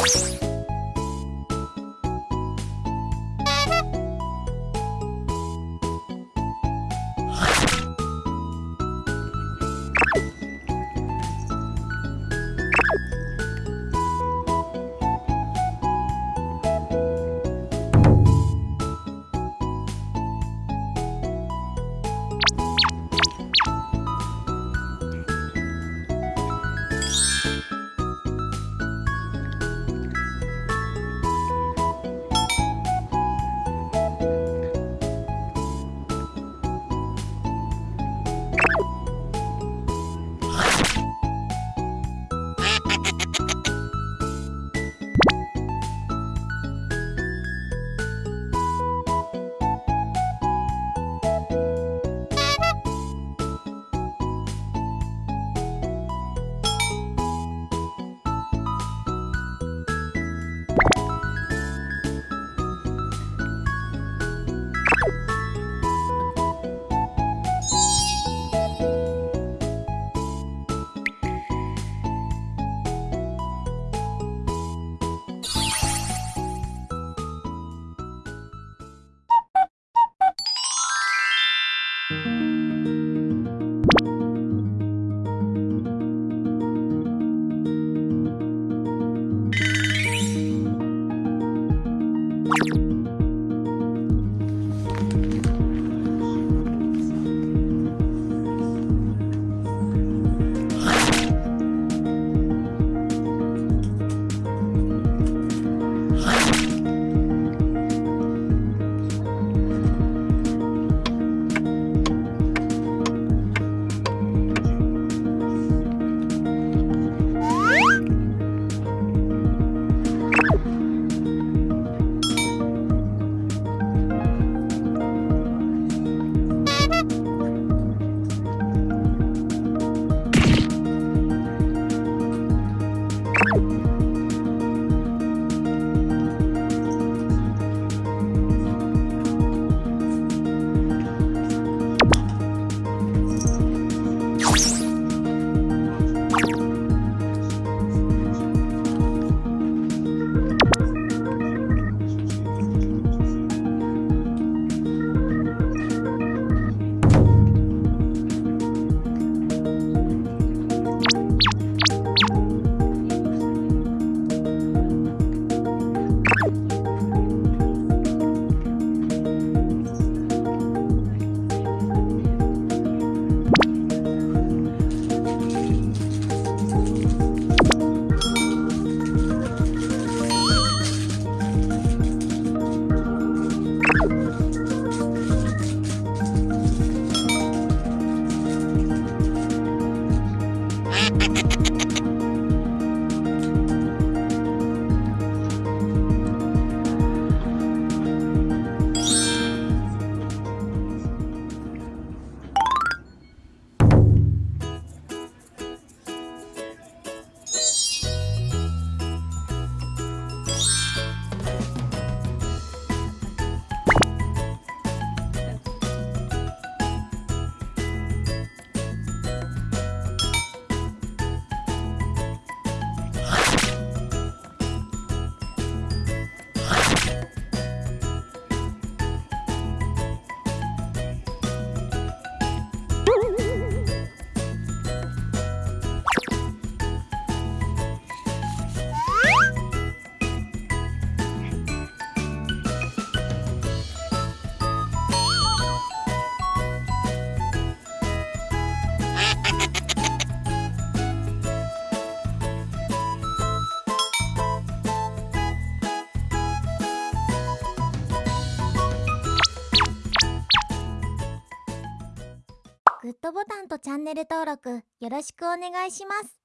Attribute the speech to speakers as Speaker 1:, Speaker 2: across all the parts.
Speaker 1: Bye. ボタンとチャンネル登録よろしくお願いします。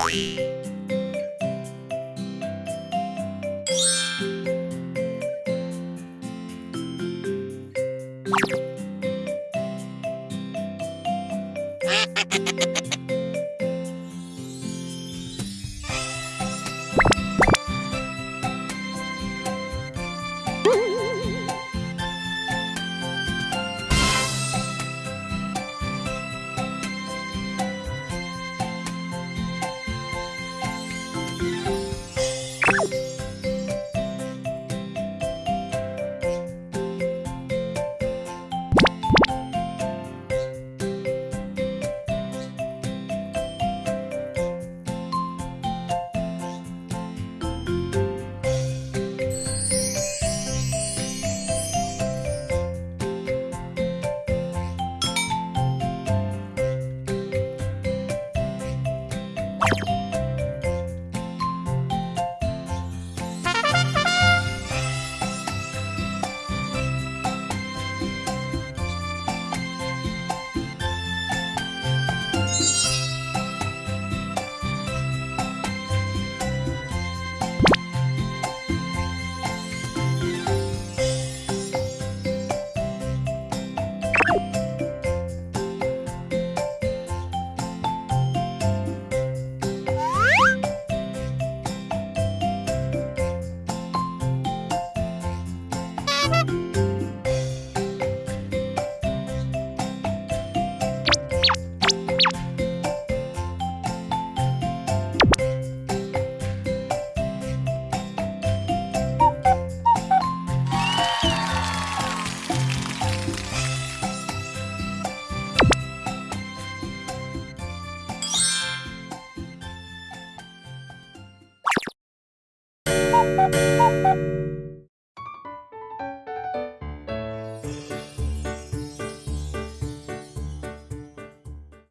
Speaker 2: Ha ha ha ha!